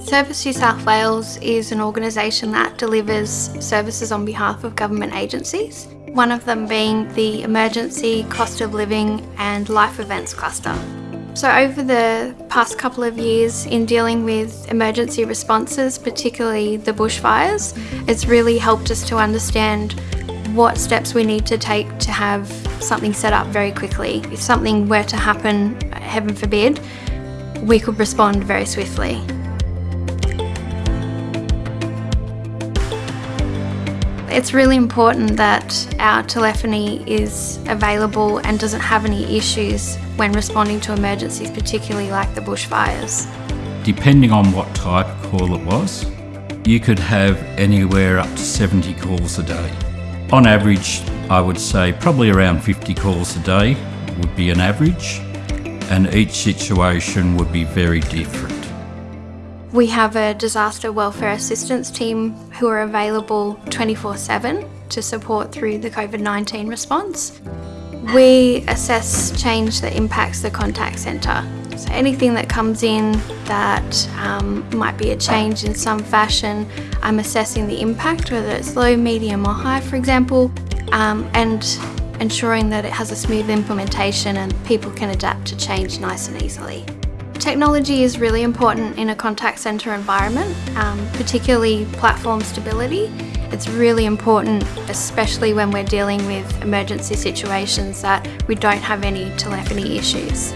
Service New South Wales is an organisation that delivers services on behalf of government agencies, one of them being the Emergency Cost of Living and Life Events Cluster. So over the past couple of years in dealing with emergency responses, particularly the bushfires, it's really helped us to understand what steps we need to take to have something set up very quickly. If something were to happen, heaven forbid, we could respond very swiftly. It's really important that our telephony is available and doesn't have any issues when responding to emergencies, particularly like the bushfires. Depending on what type of call it was, you could have anywhere up to 70 calls a day. On average, I would say probably around 50 calls a day would be an average, and each situation would be very different. We have a disaster welfare assistance team who are available 24-7 to support through the COVID-19 response. We assess change that impacts the contact centre. So anything that comes in that um, might be a change in some fashion, I'm assessing the impact, whether it's low, medium or high for example, um, and ensuring that it has a smooth implementation and people can adapt to change nice and easily. Technology is really important in a contact centre environment, um, particularly platform stability. It's really important, especially when we're dealing with emergency situations, that we don't have any telephony issues.